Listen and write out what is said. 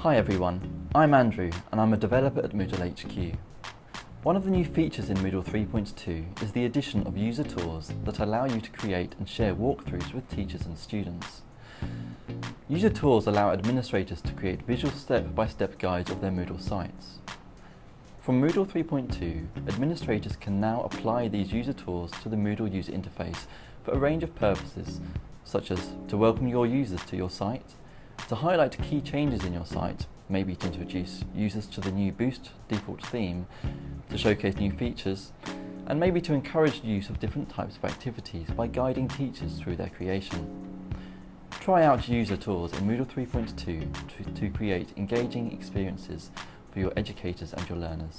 Hi everyone, I'm Andrew and I'm a developer at Moodle HQ. One of the new features in Moodle 3.2 is the addition of user tours that allow you to create and share walkthroughs with teachers and students. User tours allow administrators to create visual step-by-step -step guides of their Moodle sites. From Moodle 3.2, administrators can now apply these user tours to the Moodle user interface for a range of purposes, such as to welcome your users to your site, to highlight key changes in your site, maybe to introduce users to the new Boost default theme, to showcase new features, and maybe to encourage use of different types of activities by guiding teachers through their creation. Try out user tours in Moodle 3.2 to, to create engaging experiences for your educators and your learners.